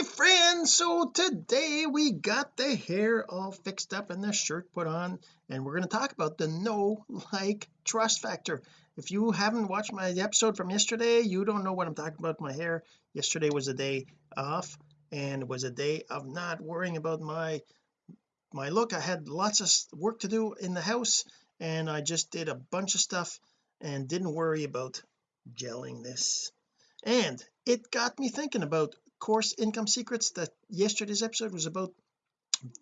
my friends so today we got the hair all fixed up and the shirt put on and we're going to talk about the know like trust factor. If you haven't watched my episode from yesterday you don't know what I'm talking about. My hair yesterday was a day off and was a day of not worrying about my my look. I had lots of work to do in the house and I just did a bunch of stuff and didn't worry about gelling this. And it got me thinking about course income secrets that yesterday's episode was about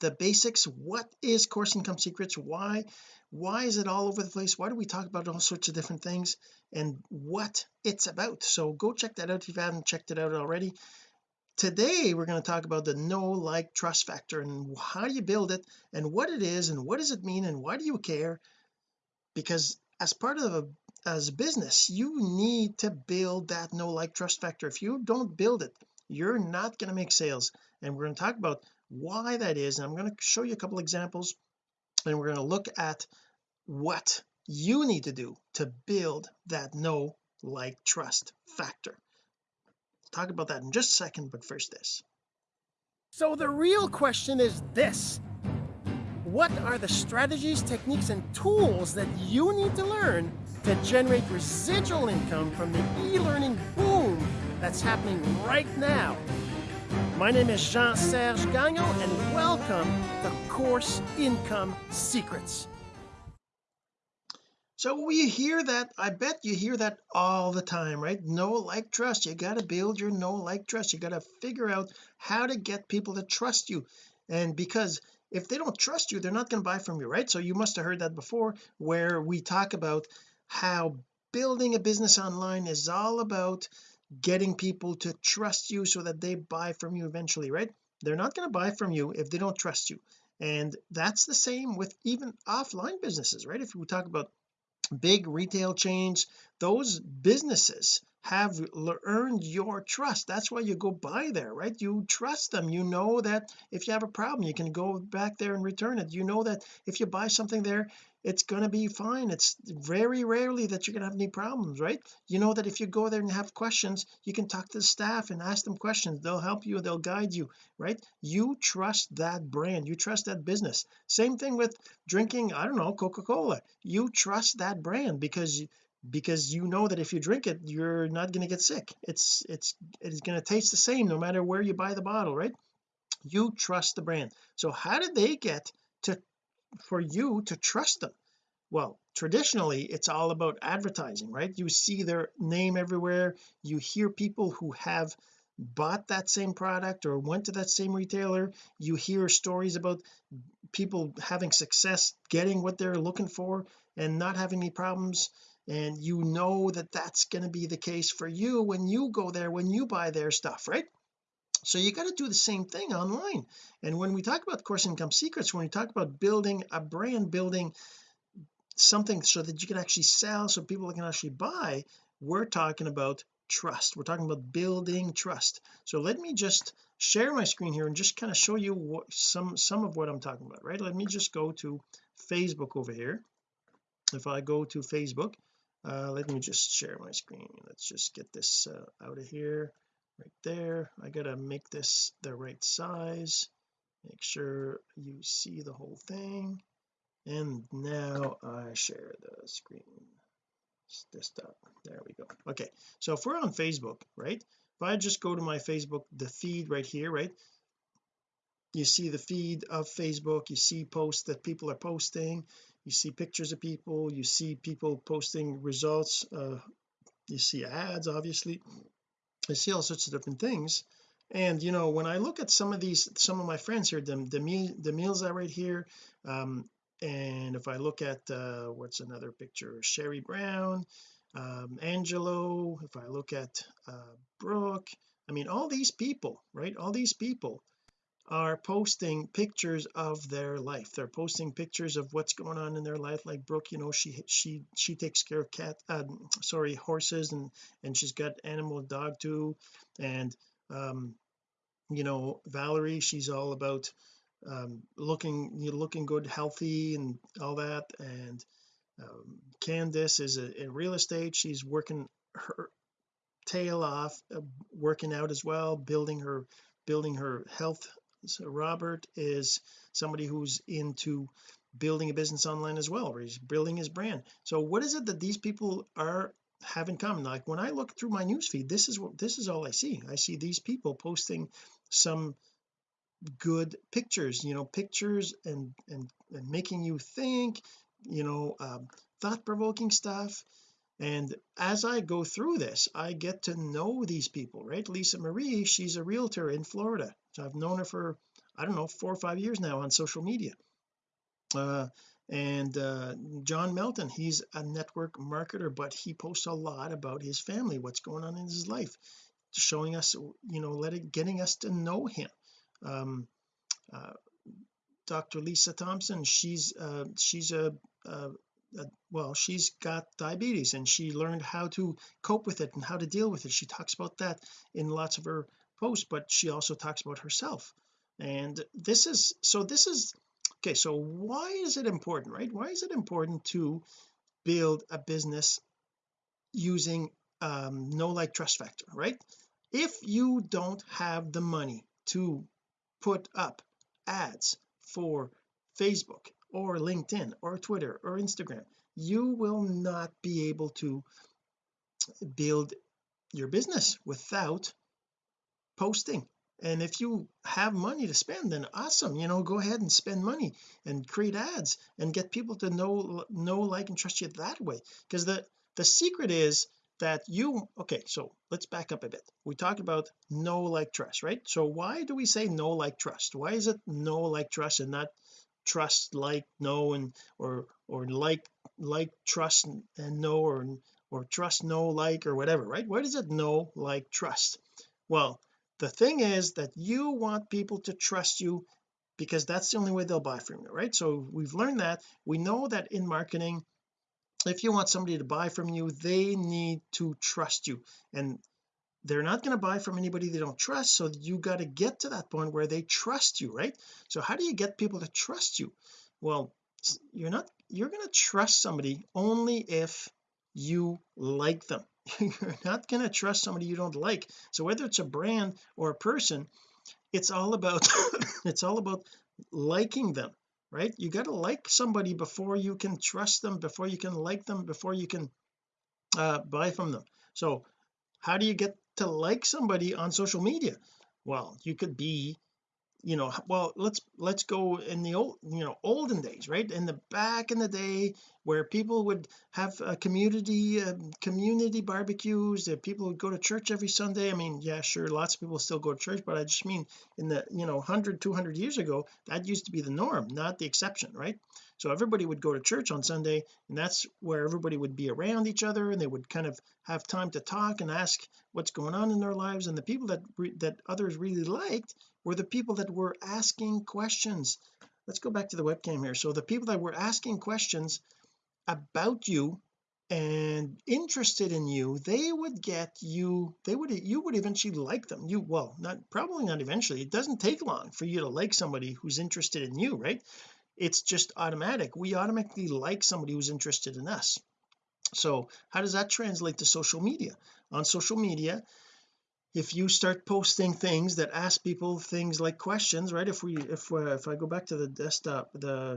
the basics. What is course income secrets? Why why is it all over the place? Why do we talk about all sorts of different things and what it's about? So go check that out if you haven't checked it out already. Today we're going to talk about the know like trust factor and how do you build it and what it is and what does it mean and why do you care? Because as part of a as a business you need to build that know like trust factor. If you don't build it you're not going to make sales. And we're going to talk about why that is and I'm going to show you a couple examples and we're going to look at what you need to do to build that know like trust factor. We'll talk about that in just a second but first this. So the real question is this. What are the strategies, techniques, and tools that you need to learn to generate residual income from the e-learning boom that's happening right now. My name is Jean-Serge Gagnon, and welcome to Course Income Secrets. so we hear that I bet you hear that all the time right? Know like trust. You got to build your know like trust. You got to figure out how to get people to trust you. And because if they don't trust you they're not going to buy from you right? So you must have heard that before where we talk about how building a business online is all about getting people to trust you so that they buy from you eventually right? They're not going to buy from you if they don't trust you. And that's the same with even offline businesses right? If we talk about big retail chains those businesses have earned your trust. That's why you go buy there right? You trust them. You know that if you have a problem you can go back there and return it. You know that if you buy something there it's going to be fine. It's very rarely that you're going to have any problems right? You know that if you go there and have questions you can talk to the staff and ask them questions. They'll help you they'll guide you right? You trust that brand. You trust that business. Same thing with drinking I don't know Coca-Cola. You trust that brand because because you know that if you drink it you're not going to get sick. It's it's it's going to taste the same no matter where you buy the bottle right? You trust the brand. So how did they get to for you to trust them. Well traditionally it's all about advertising right? You see their name everywhere. You hear people who have bought that same product or went to that same retailer. You hear stories about people having success getting what they're looking for and not having any problems. And you know that that's going to be the case for you when you go there when you buy their stuff right so you got to do the same thing online. And when we talk about course income secrets when we talk about building a brand building something so that you can actually sell so people can actually buy we're talking about trust. We're talking about building trust. So let me just share my screen here and just kind of show you what some some of what I'm talking about right? Let me just go to Facebook over here. If I go to Facebook uh, let me just share my screen. Let's just get this uh, out of here right there. I gotta make this the right size. Make sure you see the whole thing. And now I share the screen. Desktop there we go. Okay. So if we're on Facebook right? If I just go to my Facebook the feed right here right? You see the feed of Facebook. You see posts that people are posting. You see pictures of people. You see people posting results. Uh, you see ads obviously I see all sorts of different things. And you know when I look at some of these some of my friends here the the, meal, the meals are right here um and if I look at uh what's another picture Sherry Brown um Angelo if I look at uh Brooke I mean all these people right all these people are posting pictures of their life. They're posting pictures of what's going on in their life like Brooke you know she she she takes care of cat uh, sorry horses and and she's got animal dog too. And um you know Valerie she's all about um looking you know, looking good healthy and all that. And um, Candice is a, in real estate she's working her tail off uh, working out as well building her building her health so Robert is somebody who's into building a business online as well he's building his brand. So what is it that these people are have in common? Like when I look through my newsfeed this is what this is all I see. I see these people posting some good pictures you know pictures and and, and making you think you know um, thought-provoking stuff and as I go through this I get to know these people right? Lisa Marie she's a realtor in Florida. So I've known her for I don't know four or five years now on social media. Uh, and uh, John Melton he's a network marketer but he posts a lot about his family what's going on in his life showing us you know letting getting us to know him. Um, uh, Dr. Lisa Thompson she's uh, she's a, a, a, well she's got diabetes and she learned how to cope with it and how to deal with it. She talks about that in lots of her posts but she also talks about herself. And this is so this is okay so why is it important right? Why is it important to build a business using um know like trust factor right? If you don't have the money to put up ads for Facebook or LinkedIn or Twitter or Instagram you will not be able to build your business without posting. And if you have money to spend then awesome you know go ahead and spend money and create ads and get people to know know like and trust you that way. Because the the secret is that you okay so let's back up a bit. We talked about know like trust right? So why do we say know like trust? Why is it know like trust and not trust like know and or or like like trust and, know or or trust know like or whatever right? Why does it know like trust? Well the thing is that you want people to trust you because that's the only way they'll buy from you right? So we've learned that. We know that in marketing if you want somebody to buy from you they need to trust you. And they're not going to buy from anybody they don't trust so you got to get to that point where they trust you right? So how do you get people to trust you? Well you're not you're going to trust somebody only if you like them. You're not going to trust somebody you don't like. So whether it's a brand or a person it's all about it's all about liking them right? You got to like somebody before you can trust them before you can like them before you can uh, buy from them. So how do you get to like somebody on social media? Well you could be you know well let's let's go in the old you know olden days right? In the back in the day where people would have a community uh, community barbecues that people would go to church every Sunday. I mean yeah sure lots of people still go to church but I just mean in the you know 100 200 years ago that used to be the norm not the exception right so everybody would go to church on Sunday and that's where everybody would be around each other and they would kind of have time to talk and ask what's going on in their lives. And the people that that others really liked were the people that were asking questions. Let's go back to the webcam here. So the people that were asking questions about you and interested in you they would get you they would you would eventually like them. You well not probably not eventually. It doesn't take long for you to like somebody who's interested in you right it's just automatic. We automatically like somebody who's interested in us. So how does that translate to social media? On social media if you start posting things that ask people things like questions right? If we if uh, if I go back to the desktop the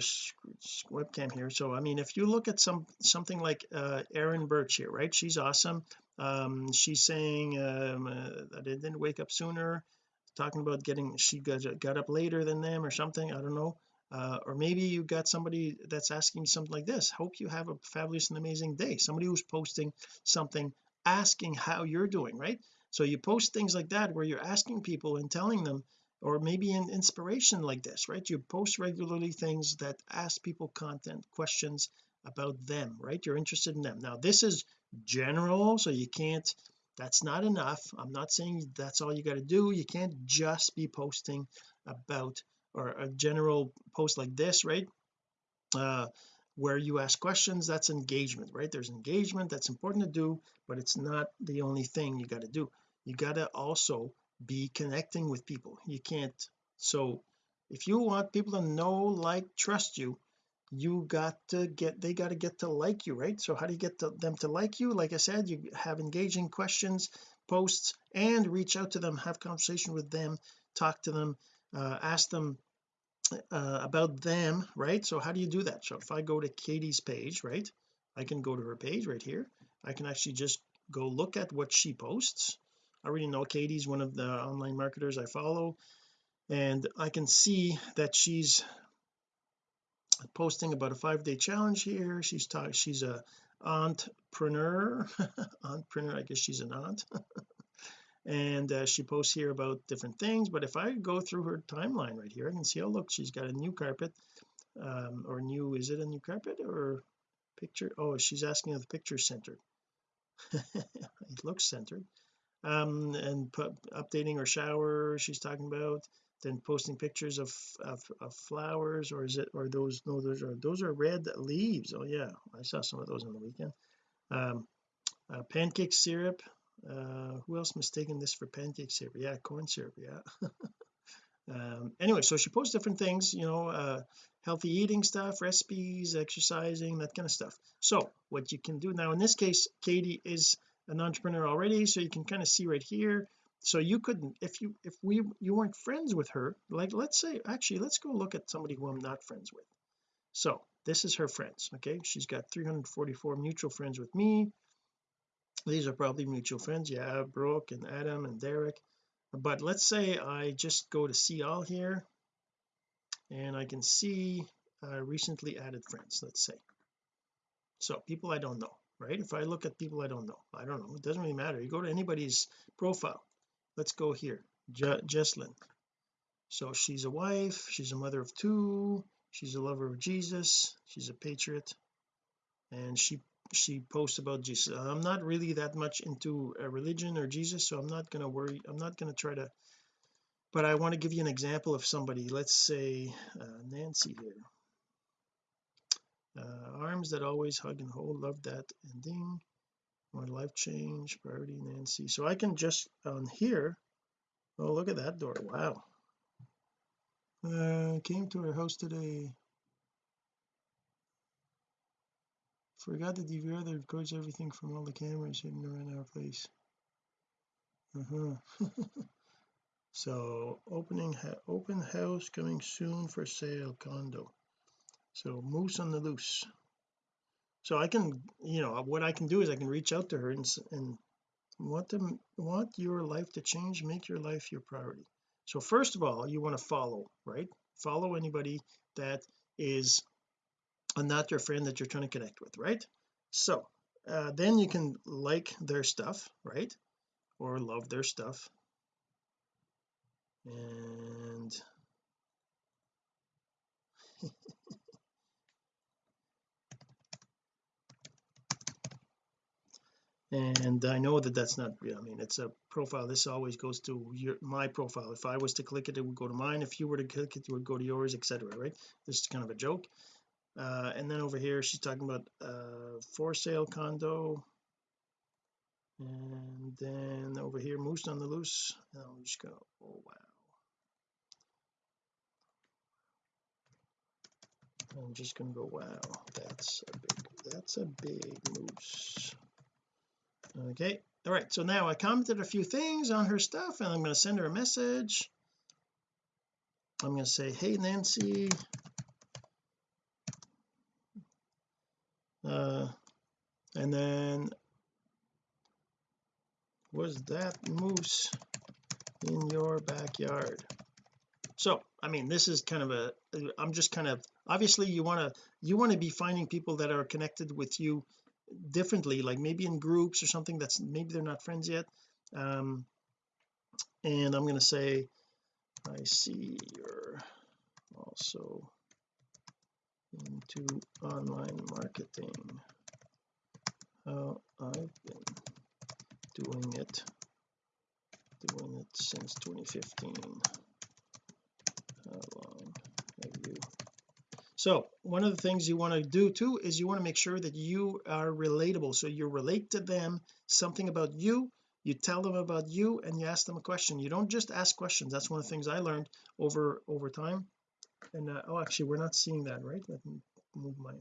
webcam here. So I mean if you look at some something like uh Erin Birch here right? She's awesome. Um she's saying um uh, that it didn't wake up sooner. Talking about getting she got, got up later than them or something. I don't know uh, or maybe you got somebody that's asking something like this hope you have a fabulous and amazing day. Somebody who's posting something asking how you're doing right? So you post things like that where you're asking people and telling them or maybe an inspiration like this right? You post regularly things that ask people content questions about them right? You're interested in them. Now this is general so you can't that's not enough. I'm not saying that's all you got to do. You can't just be posting about or a general post like this right? Uh where you ask questions that's engagement right? There's engagement that's important to do but it's not the only thing you got to do. You got to also be connecting with people. You can't so if you want people to know like trust you you got to get they got to get to like you right? So how do you get to, them to like you? Like I said you have engaging questions posts and reach out to them have conversation with them talk to them uh, ask them uh, about them right? So how do you do that? So if I go to Katie's page right I can go to her page right here. I can actually just go look at what she posts. I already know Katie's one of the online marketers I follow and I can see that she's posting about a five-day challenge here. She's talking she's a entrepreneur entrepreneur I guess she's an aunt and uh, she posts here about different things but if I go through her timeline right here I can see oh look she's got a new carpet um, or new is it a new carpet or picture? Oh she's asking if the picture centered. It looks centered. Um and put, updating her shower she's talking about then posting pictures of, of, of flowers or is it or those no those are those are red leaves. Oh yeah I saw some of those on the weekend. Um uh, pancake syrup uh who else mistaken this for pancake syrup? Yeah corn syrup yeah. Um anyway so she posts different things you know uh healthy eating stuff recipes exercising that kind of stuff. So what you can do now in this case Katie is an entrepreneur already so you can kind of see right here. So you couldn't if you if we you weren't friends with her like let's say actually let's go look at somebody who I'm not friends with. So this is her friends okay? She's got 344 mutual friends with me these are probably mutual friends. Yeah Brooke and Adam and Derek. But let's say I just go to see all here and I can see uh, recently added friends let's say. So people I don't know right? If I look at people I don't know I don't know. It doesn't really matter. You go to anybody's profile. Let's go here. Je Jesslyn. So she's a wife. She's a mother of two. She's a lover of Jesus. She's a patriot. And she she posts about Jesus. I'm not really that much into a religion or Jesus so I'm not going to worry I'm not going to try to but I want to give you an example of somebody. Let's say uh, Nancy here. Uh, arms that always hug and hold love that ending my life change priority Nancy. So I can just on here oh look at that door. Wow. Uh came to her house today forgot the DVR that records everything from all the cameras hidden around our place. Uh-huh. So opening open house coming soon for sale condo. So moose on the loose. So I can you know what I can do is I can reach out to her and, and want them want your life to change make your life your priority. So first of all you want to follow right? Follow anybody that is not your friend that you're trying to connect with right? So uh, then you can like their stuff right? Or love their stuff. And and I know that that's not I mean it's a profile. This always goes to your my profile. If I was to click it it would go to mine. If you were to click it it would go to yours etc right? This is kind of a joke uh, and then over here she's talking about uh for sale condo. And then over here moose on the loose. I'm just gonna oh wow. I'm just gonna go wow that's a big that's a big moose. Okay all right so now I commented a few things on her stuff and I'm going to send her a message. I'm going to say hey Nancy uh and then was that moose in your backyard? So I mean this is kind of a I'm just kind of obviously you want to you want to be finding people that are connected with you differently like maybe in groups or something that's maybe they're not friends yet. Um and I'm going to say I see you're also into online marketing. Uh, I've been doing it doing it since 2015 how long have you? So one of the things you want to do too is you want to make sure that you are relatable. So you relate to them something about you you tell them about you and you ask them a question. You don't just ask questions. That's one of the things I learned over over time and uh, oh actually we're not seeing that right? Let me move my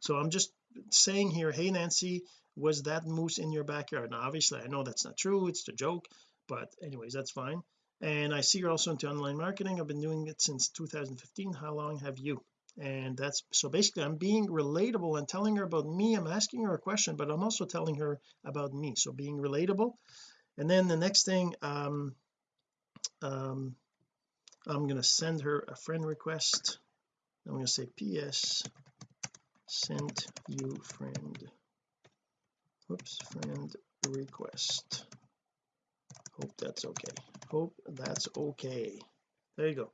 so I'm just saying here hey Nancy was that moose in your backyard? Now obviously I know that's not true it's a joke but anyways that's fine. And I see you're also into online marketing I've been doing it since 2015 how long have you? And that's so basically I'm being relatable and telling her about me I'm asking her a question but I'm also telling her about me so being relatable. And then the next thing um um I'm going to send her a friend request. I'm going to say ps sent you friend. Whoops friend request. Hope that's okay. Hope that's okay. There you go.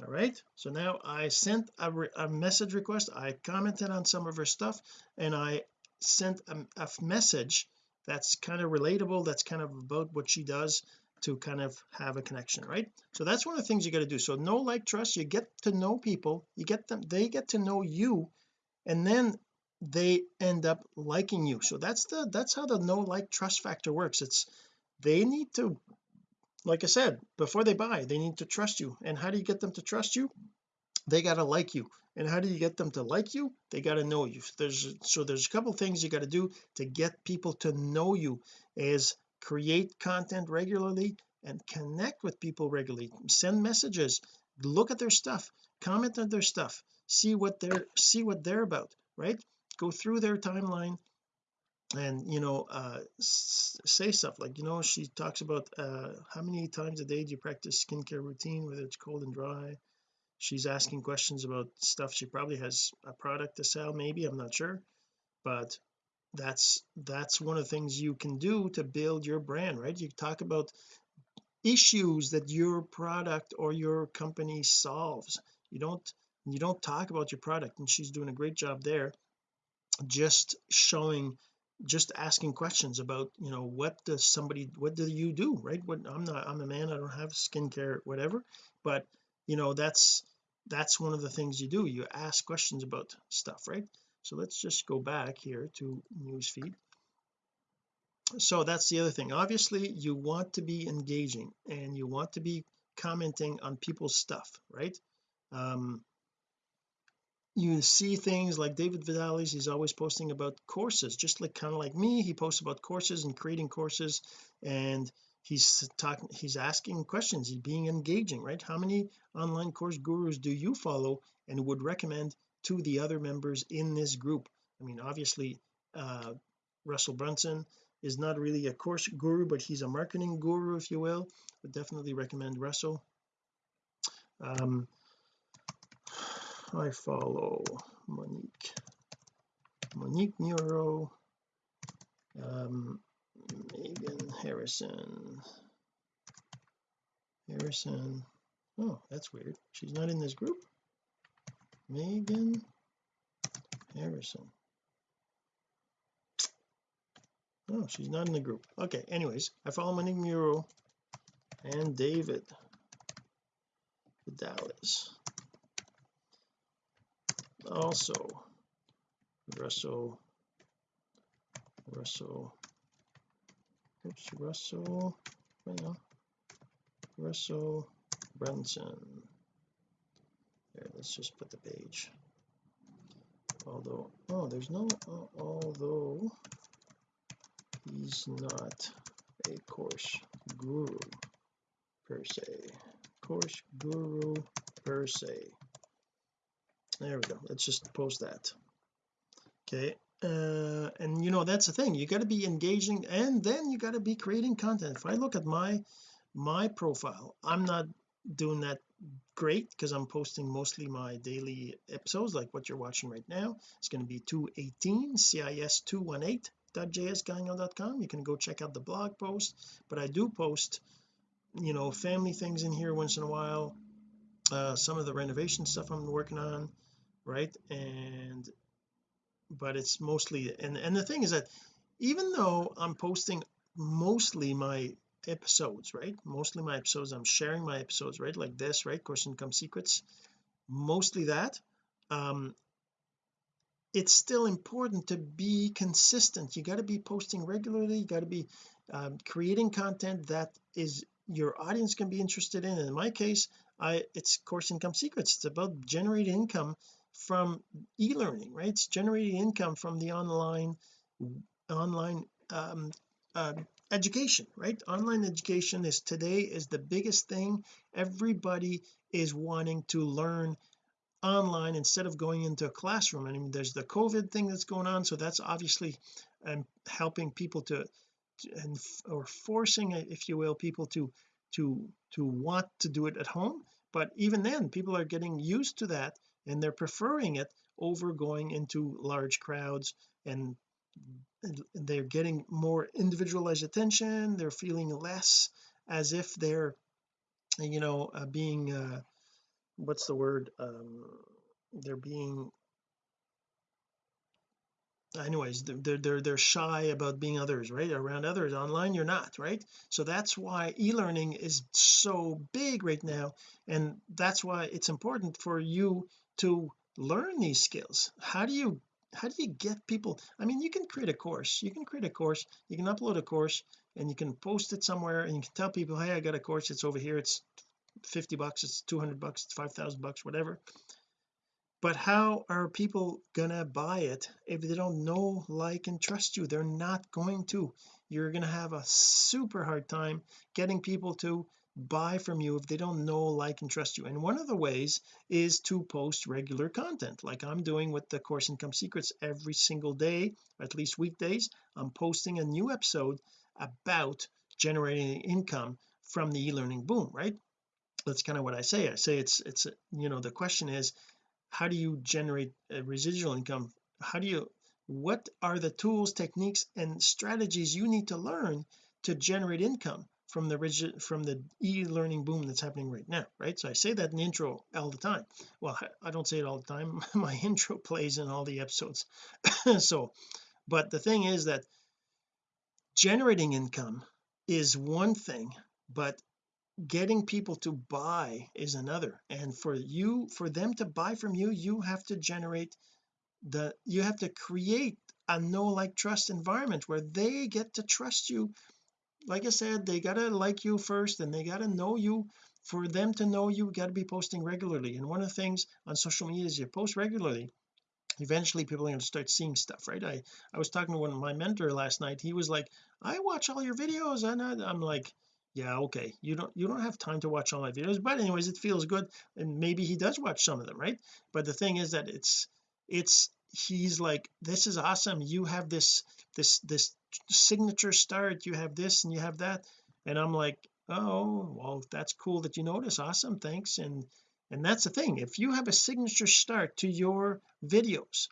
All right so now I sent a, a message request. I commented on some of her stuff and I sent a, a message that's kind of relatable that's kind of about what she does to kind of have a connection right? So that's one of the things you got to do. So know like trust you get to know people you get them they get to know you and then they end up liking you. So that's the that's how the know like trust factor works. It's they need to like I said before they buy they need to trust you. And how do you get them to trust you? They got to like you. And how do you get them to like you? They got to know you. There's so there's a couple things you got to do to get people to know you is create content regularly and connect with people regularly. Send messages look at their stuff comment on their stuff see what they're see what they're about right? Go through their timeline and you know uh say stuff like you know she talks about uh how many times a day do you practice skincare routine whether it's cold and dry? She's asking questions about stuff she probably has a product to sell maybe I'm not sure but that's that's one of the things you can do to build your brand right? You talk about issues that your product or your company solves. You don't you don't talk about your product and she's doing a great job there just showing just asking questions about you know what does somebody what do you do right? What I'm not I'm a man I don't have skincare whatever but you know that's that's one of the things you do. You ask questions about stuff right so let's just go back here to newsfeed. So that's the other thing. Obviously you want to be engaging and you want to be commenting on people's stuff right? Um you see things like David Vidalis he's always posting about courses just like kind of like me he posts about courses and creating courses and he's talking he's asking questions he's being engaging right? How many online course gurus do you follow and would recommend to the other members in this group. I mean obviously uh Russell Brunson is not really a course guru but he's a marketing guru if you will. Would definitely recommend Russell. Um I follow Monique Monique Muro um Megan Harrison. Harrison. Oh that's weird. She's not in this group Megan Harrison. Oh she's not in the group. Okay anyways I follow Monique Muro and David Dallas also Russell Russell oops Russell well Russell Brunson let's just put the page. Although oh there's no uh, although he's not a course guru per se. Course guru per se. There we go. Let's just post that. Okay uh and you know that's the thing. You got to be engaging and then you got to be creating content. If I look at my my profile I'm not doing that great because I'm posting mostly my daily episodes like what you're watching right now. It's going to be 218 cis 218.jsgagnon.com you can go check out the blog post but I do post you know family things in here once in a while uh some of the renovation stuff I'm working on right? And but it's mostly and and the thing is that even though I'm posting mostly my episodes right? Mostly my episodes I'm sharing my episodes right? Like this right? Course income secrets. Mostly that. Um it's still important to be consistent. You got to be posting regularly. You got to be um, creating content that is your audience can be interested in. In my case I it's course income secrets. It's about generating income from e-learning right? It's generating income from the online online um, uh, education right? Online education is today is the biggest thing. Everybody is wanting to learn online instead of going into a classroom. I mean there's the COVID thing that's going on so that's obviously um, helping people to, to and or forcing if you will people to to to want to do it at home. But even then people are getting used to that and they're preferring it over going into large crowds and they're getting more individualized attention they're feeling less as if they're you know uh, being uh, what's the word um, they're being anyways they're they're they're shy about being others right? Around others online you're not right? So that's why e-learning is so big right now and that's why it's important for you to learn these skills. How do you how do you get people I mean you can create a course you can create a course you can upload a course and you can post it somewhere and you can tell people hey I got a course it's over here it's 50 bucks it's 200 bucks it's 5,000 bucks whatever. But how are people gonna buy it if they don't know like and trust you? They're not going to. You're gonna have a super hard time getting people to buy from you if they don't know like and trust you. And one of the ways is to post regular content. Like I'm doing with the course income secrets every single day at least weekdays. I'm posting a new episode about generating income from the e-learning boom right? That's kind of what I say. I say it's it's you know the question is how do you generate a residual income? How do you what are the tools techniques and strategies you need to learn to generate income from the rigid from the e-learning boom that's happening right now right? So I say that in the intro all the time. Well I don't say it all the time. My intro plays in all the episodes. So but the thing is that generating income is one thing but getting people to buy is another. And for you for them to buy from you you have to generate the you have to create a know like trust environment where they get to trust you like I said they gotta like you first and they gotta know you. For them to know you got to be posting regularly. And one of the things on social media is you post regularly eventually people are going to start seeing stuff right? I I was talking to one of my mentor last night. He was like I watch all your videos and I, I'm like yeah okay. You don't you don't have time to watch all my videos but anyways it feels good and maybe he does watch some of them right? But the thing is that it's it's he's like this is awesome. You have this this this signature start you have this and you have that. And I'm like oh well that's cool that you notice awesome. Thanks. And and that's the thing. If you have a signature start to your videos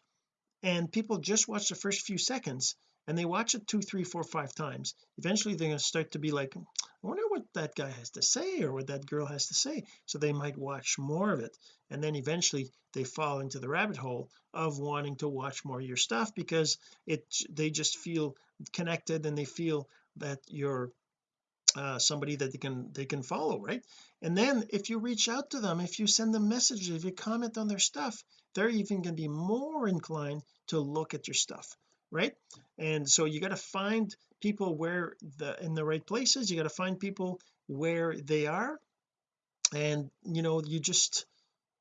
and people just watch the first few seconds and they watch it two three four five times eventually they're going to start to be like I wonder what that guy has to say or what that girl has to say. So they might watch more of it. And then eventually they fall into the rabbit hole of wanting to watch more of your stuff because it they just feel connected and they feel that you're uh, somebody that they can they can follow right? And then if you reach out to them if you send them messages if you comment on their stuff they're even going to be more inclined to look at your stuff right? And so you got to find people where the in the right places you got to find people where they are. And you know you just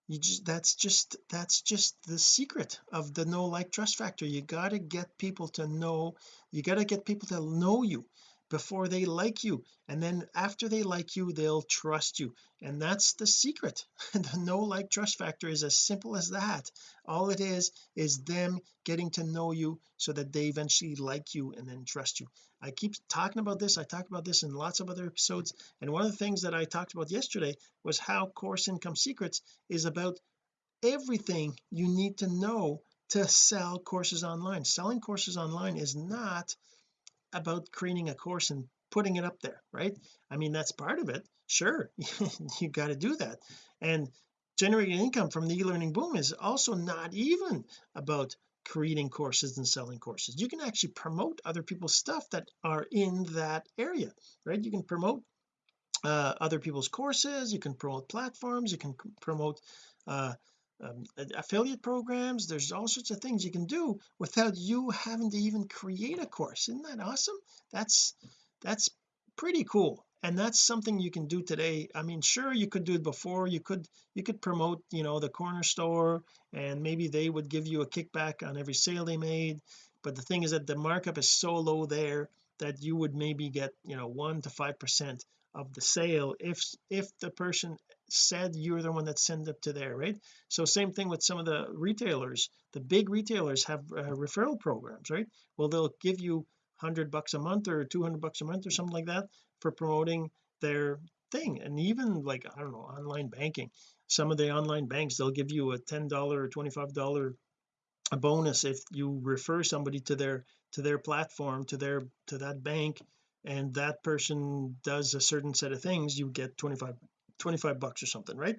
you just that's just that's just the secret of the know like trust factor. You got to get people to know you got to get people to know you before they like you. And then after they like you they'll trust you. And that's the secret. The know like trust factor is as simple as that. All it is is them getting to know you so that they eventually like you and then trust you. I keep talking about this I talked about this in lots of other episodes. And one of the things that I talked about yesterday was how course income secrets is about everything you need to know to sell courses online. Selling courses online is not about creating a course and putting it up there right? I mean that's part of it sure you got to do that. And generating income from the e-learning boom is also not even about creating courses and selling courses. You can actually promote other people's stuff that are in that area right? You can promote uh, other people's courses you can promote platforms you can promote uh, um, affiliate programs there's all sorts of things you can do without you having to even create a course. Isn't that awesome? That's that's pretty cool. And that's something you can do today. I mean sure you could do it before. You could you could promote you know the corner store and maybe they would give you a kickback on every sale they made. But the thing is that the markup is so low there that you would maybe get you know one to five percent of the sale if if the person said you're the one that sent it to there right? So same thing with some of the retailers. The big retailers have uh, referral programs right? Well they'll give you 100 bucks a month or 200 bucks a month or something like that for promoting their thing. And even like I don't know online banking. Some of the online banks they'll give you a $10 or $25 a bonus if you refer somebody to their to their platform to their to that bank and that person does a certain set of things you get 25 25 bucks or something right?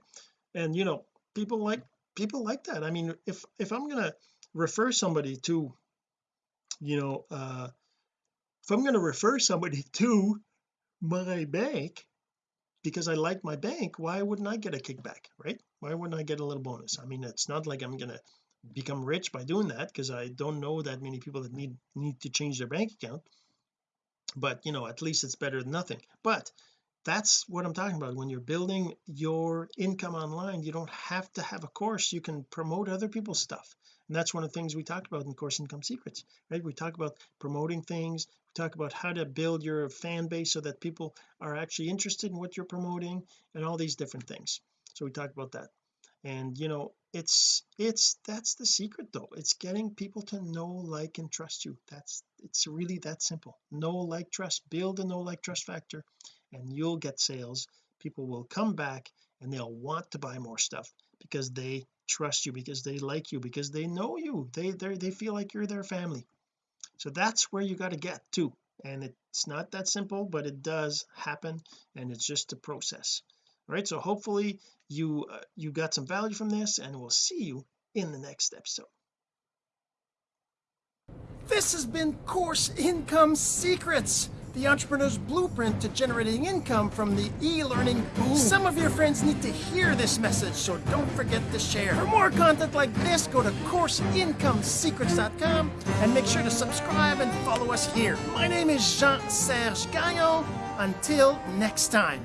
And you know people like people like that. I mean if if I'm gonna refer somebody to you know uh if I'm going to refer somebody to my bank because I like my bank why wouldn't I get a kickback right? Why wouldn't I get a little bonus? I mean it's not like I'm gonna become rich by doing that because I don't know that many people that need need to change their bank account. But you know at least it's better than nothing. But that's what I'm talking about. When you're building your income online you don't have to have a course. You can promote other people's stuff. And that's one of the things we talk about in course income secrets right? We talk about promoting things. We talk about how to build your fan base so that people are actually interested in what you're promoting and all these different things. So we talk about that. And you know it's it's that's the secret though. It's getting people to know like and trust you. That's it's really that simple. Know like trust. Build a know like trust factor and you'll get sales people will come back and they'll want to buy more stuff because they trust you because they like you because they know you. They they feel like you're their family. So that's where you got to get to. And it's not that simple but it does happen and it's just a process. All right so hopefully you uh, you got some value from this and we'll see you in the next episode. This has been course income secrets the entrepreneur's blueprint to generating income from the e-learning boom. Some of your friends need to hear this message, so don't forget to share. For more content like this, go to CourseIncomeSecrets.com and make sure to subscribe and follow us here. My name is Jean-Serge Gagnon. Until next time.